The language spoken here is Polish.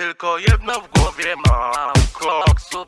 Tylko jedno w głowie mam. Koksu 5 gram Odle